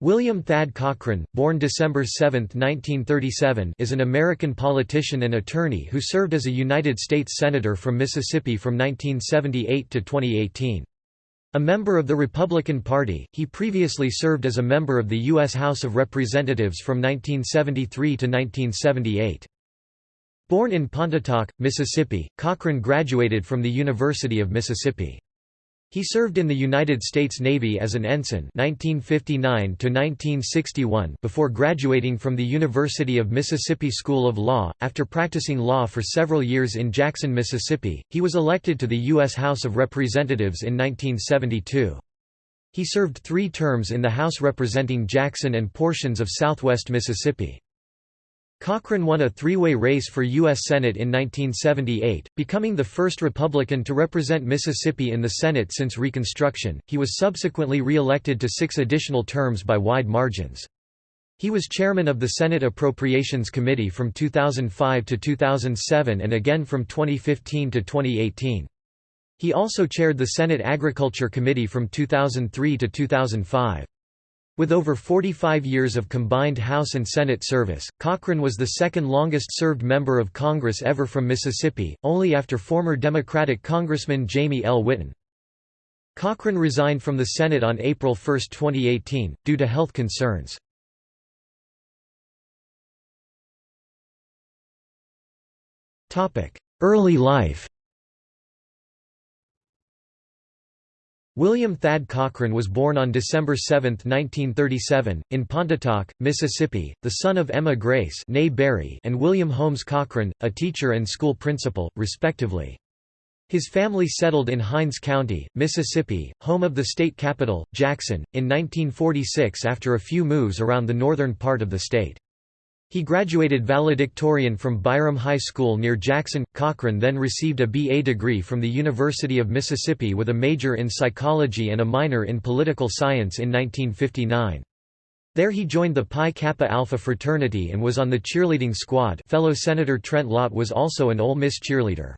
William Thad Cochran, born December 7, 1937 is an American politician and attorney who served as a United States Senator from Mississippi from 1978 to 2018. A member of the Republican Party, he previously served as a member of the U.S. House of Representatives from 1973 to 1978. Born in Pontotoc, Mississippi, Cochran graduated from the University of Mississippi. He served in the United States Navy as an ensign 1959 before graduating from the University of Mississippi School of Law. After practicing law for several years in Jackson, Mississippi, he was elected to the U.S. House of Representatives in 1972. He served three terms in the House representing Jackson and portions of southwest Mississippi. Cochran won a three-way race for U.S. Senate in 1978, becoming the first Republican to represent Mississippi in the Senate since Reconstruction. He was subsequently re-elected to six additional terms by wide margins. He was chairman of the Senate Appropriations Committee from 2005 to 2007 and again from 2015 to 2018. He also chaired the Senate Agriculture Committee from 2003 to 2005. With over 45 years of combined House and Senate service, Cochran was the second longest-served member of Congress ever from Mississippi, only after former Democratic Congressman Jamie L. Whitten. Cochran resigned from the Senate on April 1, 2018, due to health concerns. Early life William Thad Cochran was born on December 7, 1937, in Pontotoc, Mississippi, the son of Emma Grace and William Holmes Cochran, a teacher and school principal, respectively. His family settled in Hinds County, Mississippi, home of the state capital, Jackson, in 1946 after a few moves around the northern part of the state. He graduated valedictorian from Byram High School near Jackson. Cochran then received a BA degree from the University of Mississippi with a major in psychology and a minor in political science in 1959. There he joined the Pi Kappa Alpha fraternity and was on the cheerleading squad fellow Senator Trent Lott was also an Ole Miss cheerleader.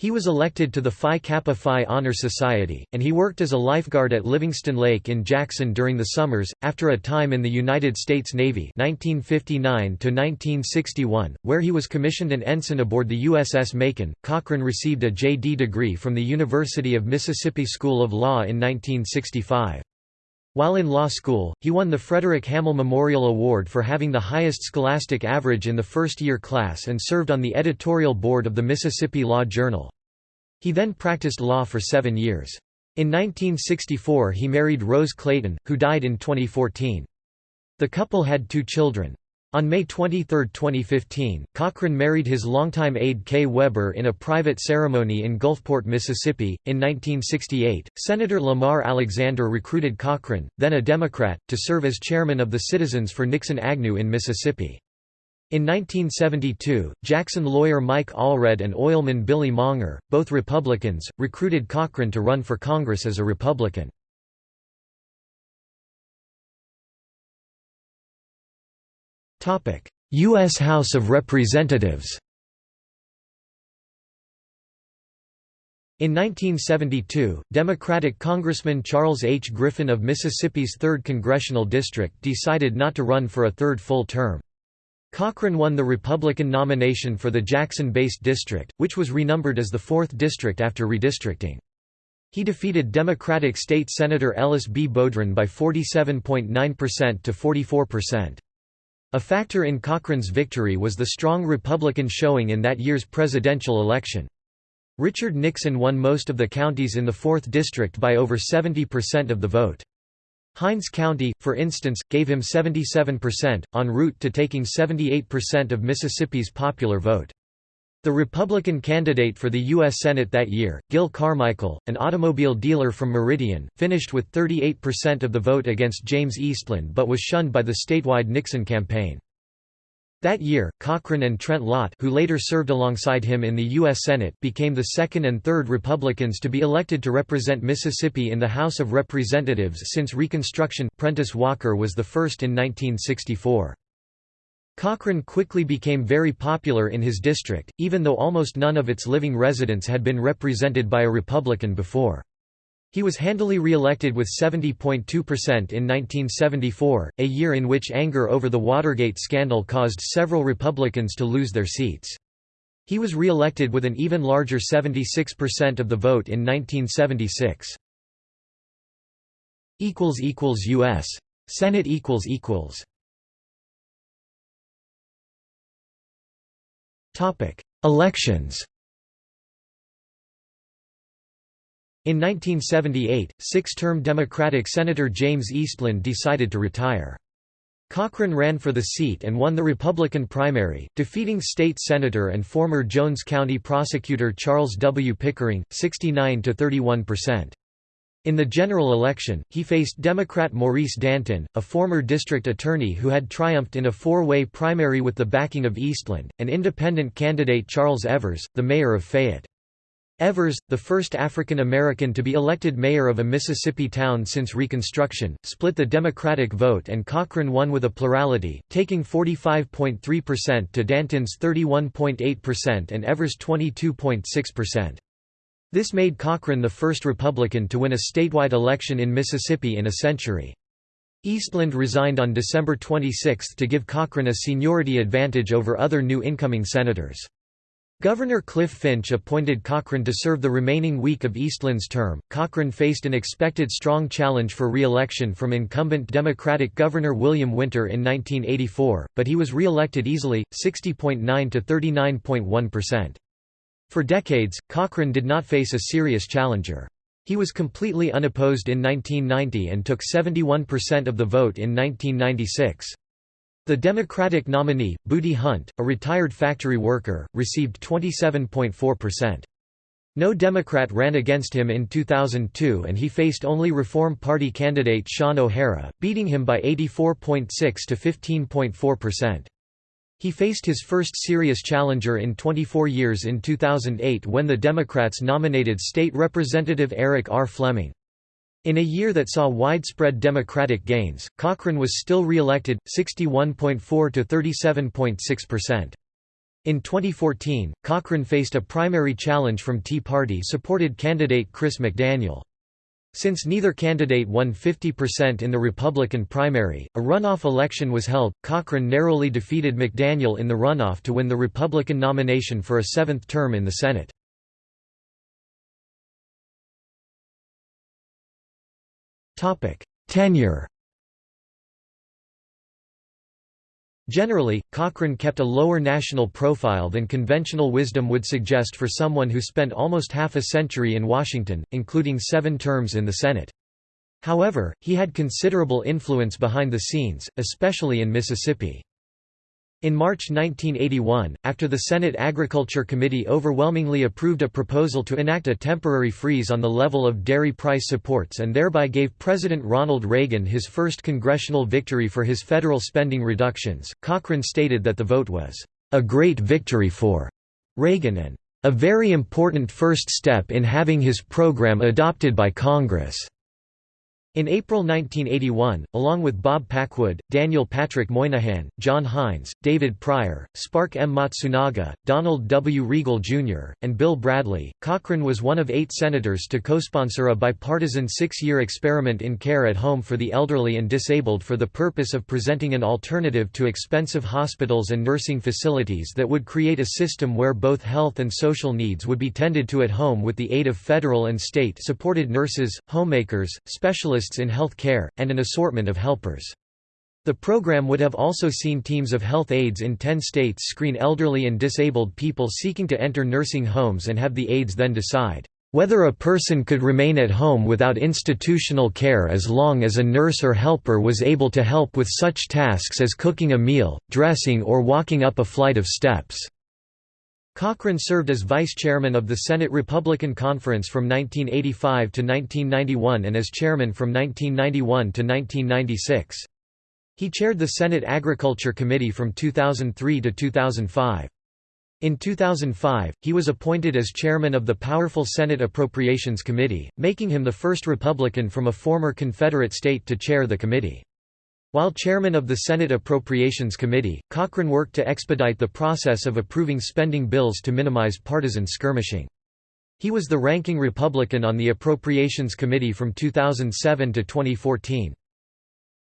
He was elected to the Phi Kappa Phi Honor Society, and he worked as a lifeguard at Livingston Lake in Jackson during the summers. After a time in the United States Navy (1959–1961), where he was commissioned an ensign aboard the USS Macon, Cochran received a J.D. degree from the University of Mississippi School of Law in 1965. While in law school, he won the Frederick Hamel Memorial Award for having the highest scholastic average in the first-year class and served on the editorial board of the Mississippi Law Journal. He then practiced law for seven years. In 1964 he married Rose Clayton, who died in 2014. The couple had two children. On May 23, 2015, Cochran married his longtime aide Kay Weber in a private ceremony in Gulfport, Mississippi. In 1968, Senator Lamar Alexander recruited Cochran, then a Democrat, to serve as chairman of the Citizens for Nixon Agnew in Mississippi. In 1972, Jackson lawyer Mike Allred and oilman Billy Mounger, both Republicans, recruited Cochran to run for Congress as a Republican. U.S. House of Representatives In 1972, Democratic Congressman Charles H. Griffin of Mississippi's 3rd Congressional District decided not to run for a third full term. Cochran won the Republican nomination for the Jackson-based district, which was renumbered as the 4th district after redistricting. He defeated Democratic State Senator Ellis B. Bodron by 47.9% to 44%. A factor in Cochran's victory was the strong Republican showing in that year's presidential election. Richard Nixon won most of the counties in the 4th District by over 70% of the vote. Hinds County, for instance, gave him 77%, en route to taking 78% of Mississippi's popular vote. The Republican candidate for the U.S. Senate that year, Gil Carmichael, an automobile dealer from Meridian, finished with 38% of the vote against James Eastland but was shunned by the statewide Nixon campaign. That year, Cochran and Trent Lott who later served alongside him in the U.S. Senate became the second and third Republicans to be elected to represent Mississippi in the House of Representatives since Reconstruction Prentiss Walker was the first in 1964. Cochran quickly became very popular in his district, even though almost none of its living residents had been represented by a Republican before. He was handily re-elected with 70.2% in 1974, a year in which anger over the Watergate scandal caused several Republicans to lose their seats. He was re-elected with an even larger 76% of the vote in 1976. U.S. Senate Elections In 1978, six-term Democratic Senator James Eastland decided to retire. Cochran ran for the seat and won the Republican primary, defeating state senator and former Jones County prosecutor Charles W. Pickering, 69–31%. In the general election, he faced Democrat Maurice Dantin, a former district attorney who had triumphed in a four-way primary with the backing of Eastland, and independent candidate Charles Evers, the mayor of Fayette. Evers, the first African American to be elected mayor of a Mississippi town since Reconstruction, split the Democratic vote and Cochran won with a plurality, taking 45.3% to Dantin's 31.8% and Evers' 22.6%. This made Cochran the first Republican to win a statewide election in Mississippi in a century. Eastland resigned on December 26 to give Cochran a seniority advantage over other new incoming senators. Governor Cliff Finch appointed Cochran to serve the remaining week of Eastland's term. Cochran faced an expected strong challenge for re-election from incumbent Democratic Governor William Winter in 1984, but he was re-elected easily, 60.9 to 39.1%. For decades, Cochran did not face a serious challenger. He was completely unopposed in 1990 and took 71% of the vote in 1996. The Democratic nominee, Booty Hunt, a retired factory worker, received 27.4%. No Democrat ran against him in 2002 and he faced only Reform Party candidate Shawn O'Hara, beating him by 84.6 to 15.4%. He faced his first serious challenger in 24 years in 2008 when the Democrats nominated State Representative Eric R. Fleming. In a year that saw widespread Democratic gains, Cochran was still re-elected, 61.4 to 37.6%. In 2014, Cochran faced a primary challenge from Tea Party-supported candidate Chris McDaniel. Since neither candidate won 50% in the Republican primary, a runoff election was held. Cochran narrowly defeated McDaniel in the runoff to win the Republican nomination for a seventh term in the Senate. Tenure Generally, Cochran kept a lower national profile than conventional wisdom would suggest for someone who spent almost half a century in Washington, including seven terms in the Senate. However, he had considerable influence behind the scenes, especially in Mississippi. In March 1981, after the Senate Agriculture Committee overwhelmingly approved a proposal to enact a temporary freeze on the level of dairy price supports and thereby gave President Ronald Reagan his first congressional victory for his federal spending reductions, Cochran stated that the vote was, "...a great victory for Reagan and a very important first step in having his program adopted by Congress." In April 1981, along with Bob Packwood, Daniel Patrick Moynihan, John Heinz, David Pryor, Spark M. Matsunaga, Donald W. Riegle, Jr., and Bill Bradley, Cochran was one of eight senators to co-sponsor a bipartisan six-year experiment in care at home for the elderly and disabled for the purpose of presenting an alternative to expensive hospitals and nursing facilities that would create a system where both health and social needs would be tended to at home with the aid of federal and state-supported nurses, homemakers, specialists specialists in health care, and an assortment of helpers. The program would have also seen teams of health aides in 10 states screen elderly and disabled people seeking to enter nursing homes and have the aides then decide whether a person could remain at home without institutional care as long as a nurse or helper was able to help with such tasks as cooking a meal, dressing or walking up a flight of steps. Cochran served as vice chairman of the Senate Republican Conference from 1985 to 1991 and as chairman from 1991 to 1996. He chaired the Senate Agriculture Committee from 2003 to 2005. In 2005, he was appointed as chairman of the powerful Senate Appropriations Committee, making him the first Republican from a former Confederate state to chair the committee. While chairman of the Senate Appropriations Committee, Cochran worked to expedite the process of approving spending bills to minimize partisan skirmishing. He was the ranking Republican on the Appropriations Committee from 2007 to 2014.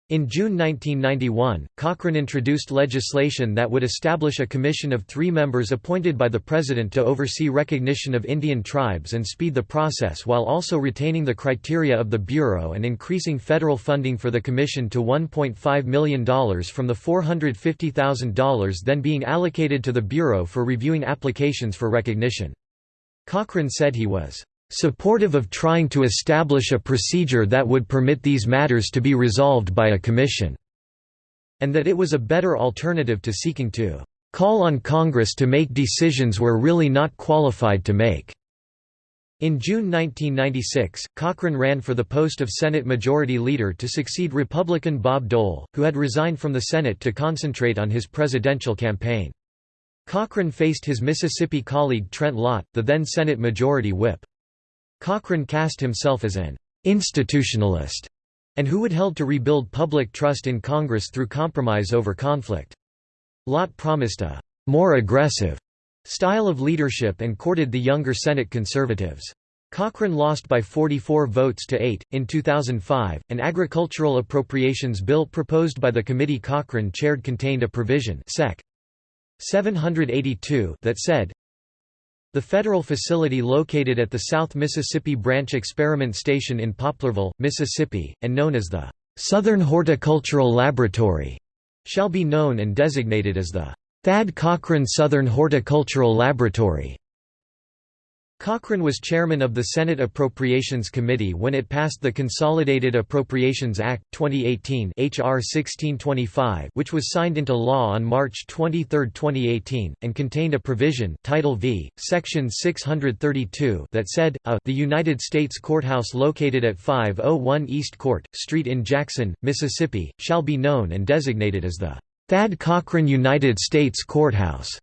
In June 1991, Cochran introduced legislation that would establish a commission of three members appointed by the President to oversee recognition of Indian tribes and speed the process while also retaining the criteria of the Bureau and increasing federal funding for the commission to $1.5 million from the $450,000 then being allocated to the Bureau for reviewing applications for recognition. Cochran said he was supportive of trying to establish a procedure that would permit these matters to be resolved by a commission", and that it was a better alternative to seeking to "...call on Congress to make decisions we're really not qualified to make." In June 1996, Cochran ran for the post of Senate Majority Leader to succeed Republican Bob Dole, who had resigned from the Senate to concentrate on his presidential campaign. Cochran faced his Mississippi colleague Trent Lott, the then Senate Majority Whip. Cochran cast himself as an «institutionalist» and who would held to rebuild public trust in Congress through compromise over conflict. Lott promised a «more aggressive» style of leadership and courted the younger Senate conservatives. Cochran lost by 44 votes to 8. In 2005, an agricultural appropriations bill proposed by the committee Cochran chaired contained a provision Sec. 782 that said, the federal facility located at the South Mississippi Branch Experiment Station in Poplarville, Mississippi, and known as the Southern Horticultural Laboratory, shall be known and designated as the Thad Cochran Southern Horticultural Laboratory. Cochran was chairman of the Senate Appropriations Committee when it passed the Consolidated Appropriations Act, 2018 HR 1625 which was signed into law on March 23, 2018, and contained a provision Title V, Section 632 that said, a, the United States Courthouse located at 501 East Court, Street in Jackson, Mississippi, shall be known and designated as the Thad Cochran United States Courthouse.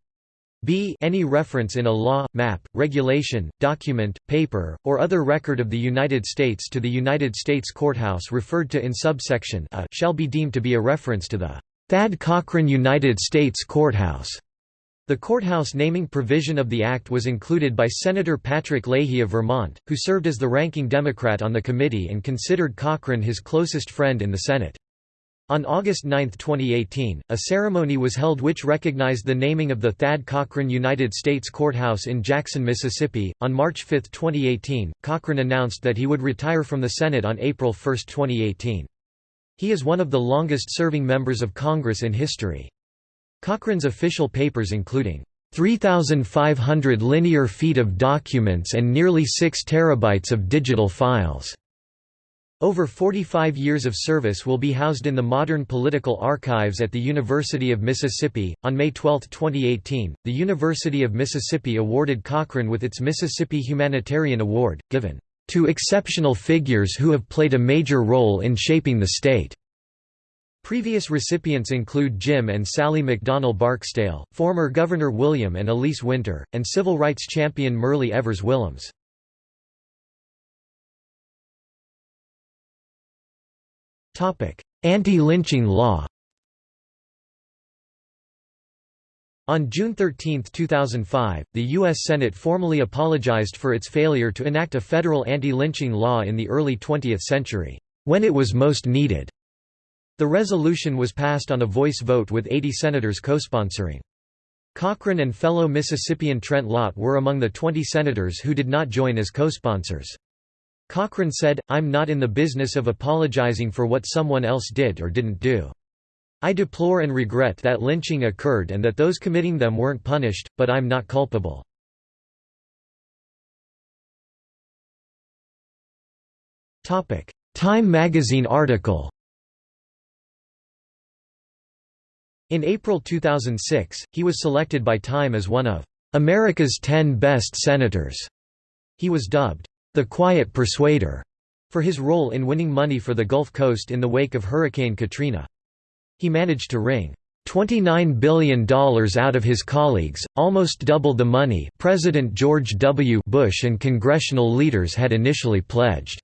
B any reference in a law, map, regulation, document, paper, or other record of the United States to the United States Courthouse referred to in subsection a shall be deemed to be a reference to the Thad Cochran United States Courthouse. The courthouse naming provision of the act was included by Senator Patrick Leahy of Vermont, who served as the ranking Democrat on the committee and considered Cochran his closest friend in the Senate. On August 9, 2018, a ceremony was held which recognized the naming of the Thad Cochran United States Courthouse in Jackson, Mississippi. On March 5, 2018, Cochran announced that he would retire from the Senate on April 1, 2018. He is one of the longest-serving members of Congress in history. Cochran's official papers including 3,500 linear feet of documents and nearly 6 terabytes of digital files over 45 years of service will be housed in the Modern Political Archives at the University of Mississippi. On May 12, 2018, the University of Mississippi awarded Cochran with its Mississippi Humanitarian Award, given to exceptional figures who have played a major role in shaping the state. Previous recipients include Jim and Sally McDonnell Barksdale, former Governor William and Elise Winter, and civil rights champion Myrlie Evers Williams. Anti-lynching law On June 13, 2005, the U.S. Senate formally apologized for its failure to enact a federal anti-lynching law in the early 20th century, when it was most needed. The resolution was passed on a voice vote with 80 senators co-sponsoring. Cochran and fellow Mississippian Trent Lott were among the 20 senators who did not join as co-sponsors. Cochran said, I'm not in the business of apologizing for what someone else did or didn't do. I deplore and regret that lynching occurred and that those committing them weren't punished, but I'm not culpable. Time magazine article In April 2006, he was selected by Time as one of America's 10 best senators. He was dubbed the Quiet Persuader, for his role in winning money for the Gulf Coast in the wake of Hurricane Katrina. He managed to wring $29 billion out of his colleagues, almost double the money President George W. Bush and congressional leaders had initially pledged.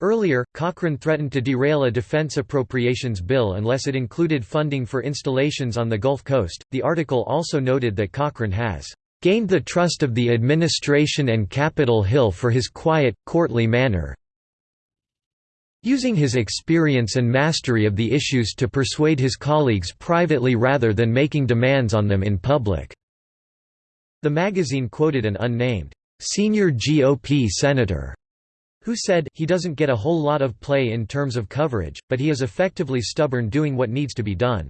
Earlier, Cochran threatened to derail a defense appropriations bill unless it included funding for installations on the Gulf Coast. The article also noted that Cochran has gained the trust of the administration and Capitol Hill for his quiet, courtly manner, using his experience and mastery of the issues to persuade his colleagues privately rather than making demands on them in public." The magazine quoted an unnamed, "...senior GOP senator," who said, he doesn't get a whole lot of play in terms of coverage, but he is effectively stubborn doing what needs to be done.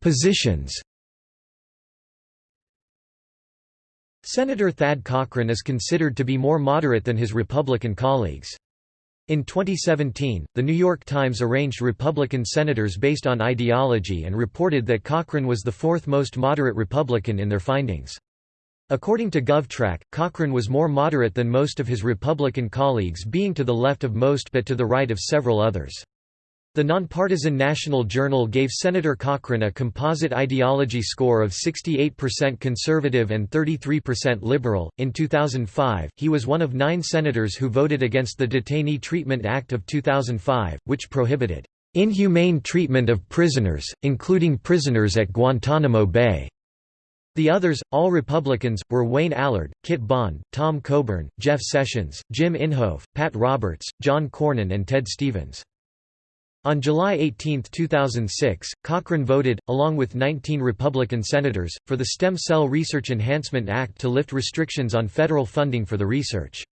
Positions Senator Thad Cochran is considered to be more moderate than his Republican colleagues. In 2017, The New York Times arranged Republican senators based on ideology and reported that Cochran was the fourth most moderate Republican in their findings. According to GovTrack, Cochran was more moderate than most of his Republican colleagues being to the left of most but to the right of several others. The nonpartisan National Journal gave Senator Cochran a composite ideology score of 68% conservative and 33% liberal. In 2005, he was one of nine senators who voted against the Detainee Treatment Act of 2005, which prohibited inhumane treatment of prisoners, including prisoners at Guantanamo Bay. The others, all Republicans, were Wayne Allard, Kit Bond, Tom Coburn, Jeff Sessions, Jim Inhofe, Pat Roberts, John Cornyn and Ted Stevens. On July 18, 2006, Cochran voted, along with 19 Republican senators, for the Stem Cell Research Enhancement Act to lift restrictions on federal funding for the research.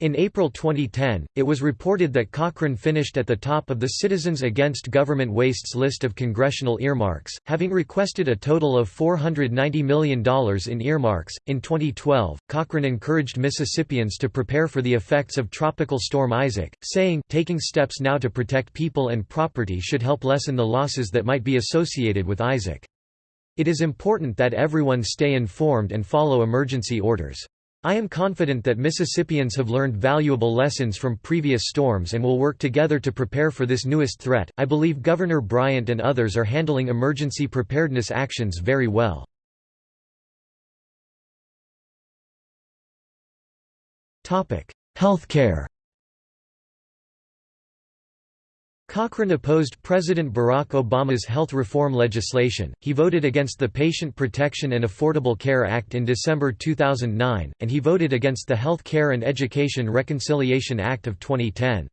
In April 2010, it was reported that Cochran finished at the top of the Citizens Against Government Wastes list of congressional earmarks, having requested a total of $490 million in earmarks. In 2012, Cochran encouraged Mississippians to prepare for the effects of Tropical Storm Isaac, saying, Taking steps now to protect people and property should help lessen the losses that might be associated with Isaac. It is important that everyone stay informed and follow emergency orders. I am confident that Mississippians have learned valuable lessons from previous storms and will work together to prepare for this newest threat. I believe Governor Bryant and others are handling emergency preparedness actions very well. Topic: Healthcare. Cochran opposed President Barack Obama's health reform legislation, he voted against the Patient Protection and Affordable Care Act in December 2009, and he voted against the Health Care and Education Reconciliation Act of 2010.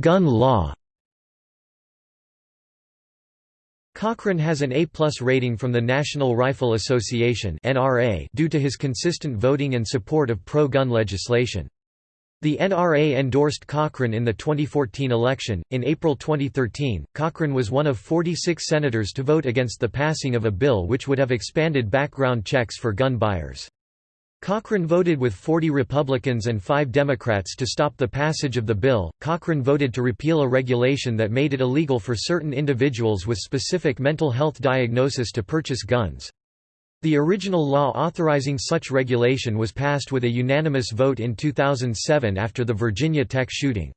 Gun law Cochran has an A-plus rating from the National Rifle Association due to his consistent voting and support of pro-gun legislation. The NRA endorsed Cochran in the 2014 election. In April 2013, Cochran was one of 46 senators to vote against the passing of a bill which would have expanded background checks for gun buyers. Cochran voted with 40 Republicans and 5 Democrats to stop the passage of the bill. Cochran voted to repeal a regulation that made it illegal for certain individuals with specific mental health diagnosis to purchase guns. The original law authorizing such regulation was passed with a unanimous vote in 2007 after the Virginia Tech shooting.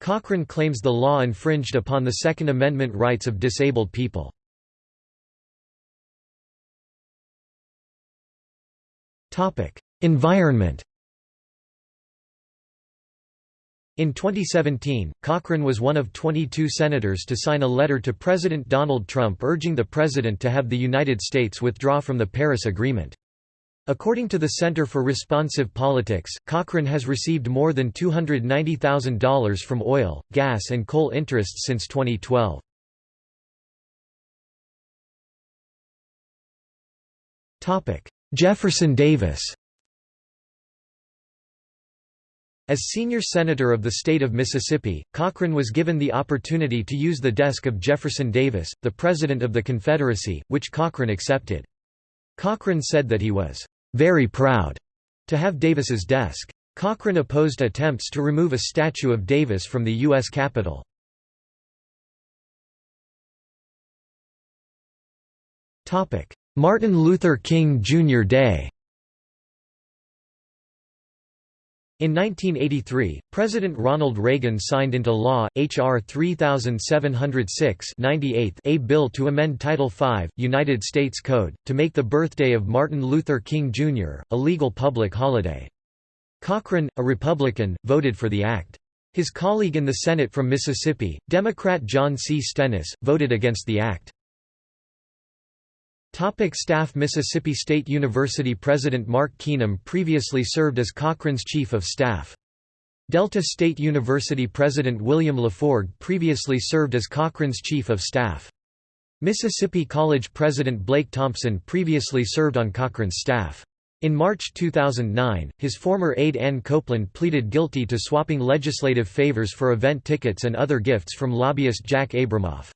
Cochran claims the law infringed upon the Second Amendment rights of disabled people. Topic: Environment. In 2017, Cochran was one of 22 senators to sign a letter to President Donald Trump urging the president to have the United States withdraw from the Paris Agreement. According to the Center for Responsive Politics, Cochran has received more than $290,000 from oil, gas and coal interests since 2012. Jefferson Davis As senior senator of the state of Mississippi, Cochran was given the opportunity to use the desk of Jefferson Davis, the President of the Confederacy, which Cochran accepted. Cochran said that he was "...very proud," to have Davis's desk. Cochran opposed attempts to remove a statue of Davis from the U.S. Capitol. Martin Luther King Jr. Day In 1983, President Ronald Reagan signed into law, H.R. 3706 a bill to amend Title V, United States Code, to make the birthday of Martin Luther King Jr., a legal public holiday. Cochran, a Republican, voted for the act. His colleague in the Senate from Mississippi, Democrat John C. Stennis, voted against the act. Topic staff Mississippi State University President Mark Keenum previously served as Cochran's Chief of Staff. Delta State University President William LaForge previously served as Cochran's Chief of Staff. Mississippi College President Blake Thompson previously served on Cochran's staff. In March 2009, his former aide Ann Copeland pleaded guilty to swapping legislative favors for event tickets and other gifts from lobbyist Jack Abramoff.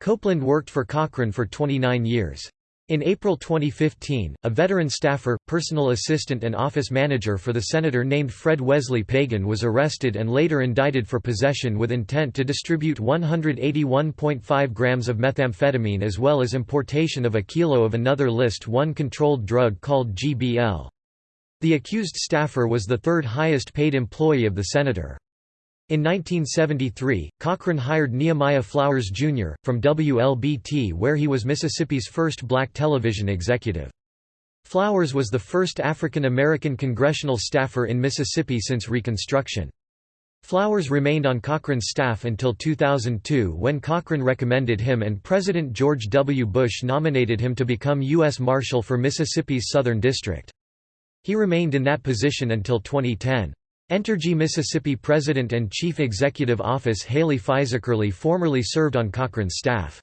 Copeland worked for Cochran for 29 years. In April 2015, a veteran staffer, personal assistant and office manager for the senator named Fred Wesley Pagan was arrested and later indicted for possession with intent to distribute 181.5 grams of methamphetamine as well as importation of a kilo of another List 1 controlled drug called GBL. The accused staffer was the third highest paid employee of the senator. In 1973, Cochran hired Nehemiah Flowers, Jr., from WLBT where he was Mississippi's first black television executive. Flowers was the first African American congressional staffer in Mississippi since Reconstruction. Flowers remained on Cochran's staff until 2002 when Cochran recommended him and President George W. Bush nominated him to become U.S. Marshal for Mississippi's Southern District. He remained in that position until 2010. Entergy Mississippi President and Chief Executive Office Haley Fisackerly formerly served on Cochran's staff.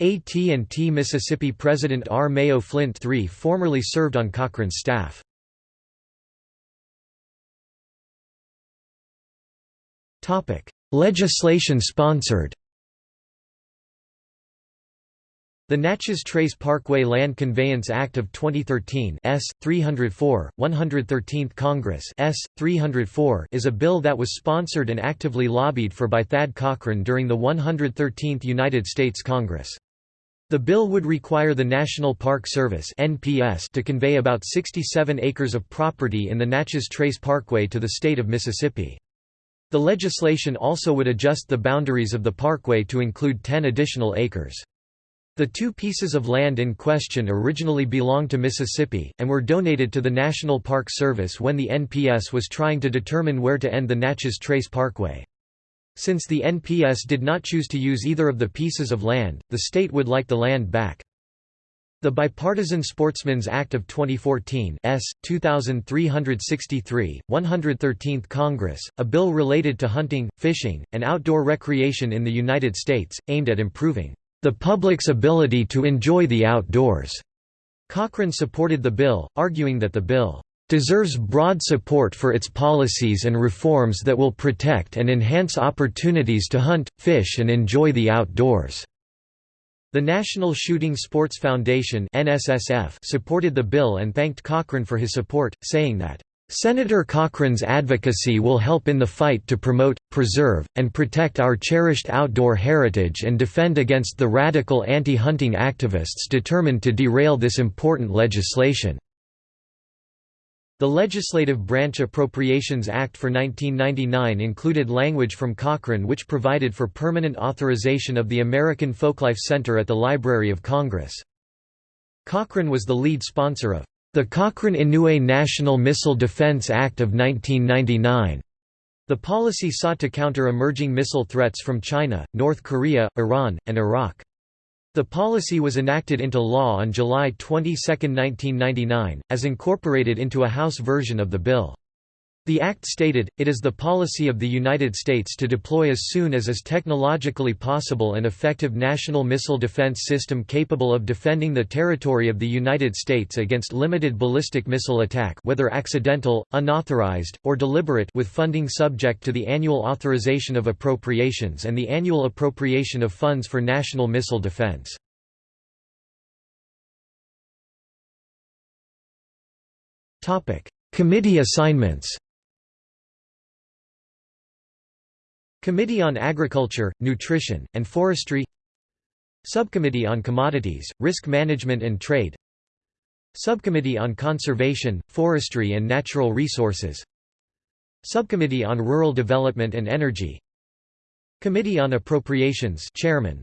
AT&T Mississippi President R. Mayo Flint III formerly served on Cochran's staff. Legislation sponsored the Natchez Trace Parkway Land Conveyance Act of 2013 S. 304, 113th Congress S. 304 is a bill that was sponsored and actively lobbied for by Thad Cochran during the 113th United States Congress. The bill would require the National Park Service NPS to convey about 67 acres of property in the Natchez Trace Parkway to the state of Mississippi. The legislation also would adjust the boundaries of the parkway to include 10 additional acres. The two pieces of land in question originally belonged to Mississippi, and were donated to the National Park Service when the NPS was trying to determine where to end the Natchez Trace Parkway. Since the NPS did not choose to use either of the pieces of land, the state would like the land back. The Bipartisan Sportsmen's Act of 2014 S. 2363, 113th Congress, a bill related to hunting, fishing, and outdoor recreation in the United States, aimed at improving the public's ability to enjoy the outdoors. Cochran supported the bill, arguing that the bill deserves broad support for its policies and reforms that will protect and enhance opportunities to hunt, fish and enjoy the outdoors." The National Shooting Sports Foundation supported the bill and thanked Cochran for his support, saying that, Senator Cochran's advocacy will help in the fight to promote, preserve, and protect our cherished outdoor heritage and defend against the radical anti-hunting activists determined to derail this important legislation. The Legislative Branch Appropriations Act for 1999 included language from Cochran which provided for permanent authorization of the American Folklife Center at the Library of Congress. Cochran was the lead sponsor of the Cochran-Inouye National Missile Defense Act of 1999. The policy sought to counter emerging missile threats from China, North Korea, Iran, and Iraq. The policy was enacted into law on July 22, 1999, as incorporated into a House version of the bill. The act stated, it is the policy of the United States to deploy as soon as is technologically possible an effective national missile defense system capable of defending the territory of the United States against limited ballistic missile attack whether accidental, unauthorized, or deliberate with funding subject to the annual authorization of appropriations and the annual appropriation of funds for national missile defense. Committee assignments Committee on Agriculture, Nutrition, and Forestry Subcommittee on Commodities, Risk Management and Trade Subcommittee on Conservation, Forestry and Natural Resources Subcommittee on Rural Development and Energy Committee on Appropriations Chairman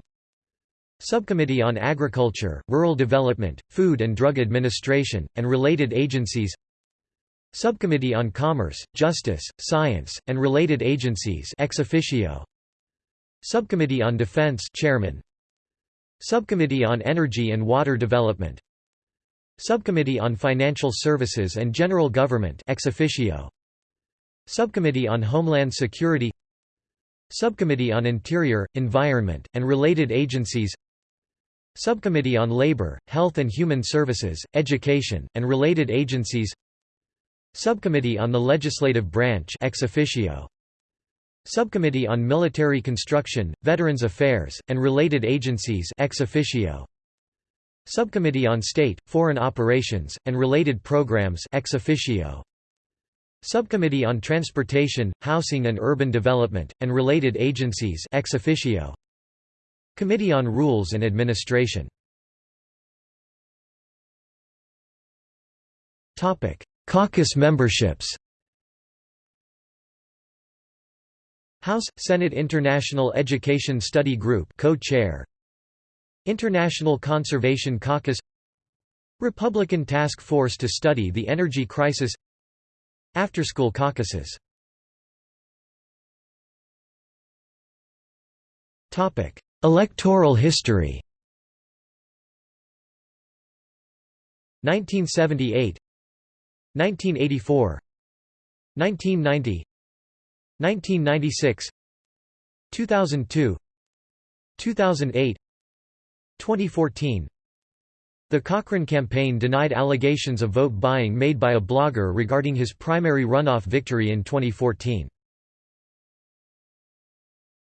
Subcommittee on Agriculture, Rural Development, Food and Drug Administration, and related agencies Subcommittee on Commerce, Justice, Science, and Related Agencies ex officio. Subcommittee on Defense Chairman. Subcommittee on Energy and Water Development. Subcommittee on Financial Services and General Government ex officio. Subcommittee on Homeland Security. Subcommittee on Interior, Environment, and Related Agencies. Subcommittee on Labor, Health and Human Services, Education, and Related Agencies Subcommittee on the Legislative Branch ex officio. Subcommittee on Military Construction, Veterans Affairs, and Related Agencies ex officio. Subcommittee on State, Foreign Operations, and Related Programs ex officio. Subcommittee on Transportation, Housing and Urban Development, and Related Agencies ex officio. Committee on Rules and Administration Caucus memberships. House – Senate International Education Study Group co-chair. International Conservation Caucus. Republican Task Force to study the energy crisis. After-school caucuses. Electoral history. 1978 1984 1990 1996 2002 2008 2014 The Cochran campaign denied allegations of vote buying made by a blogger regarding his primary runoff victory in 2014.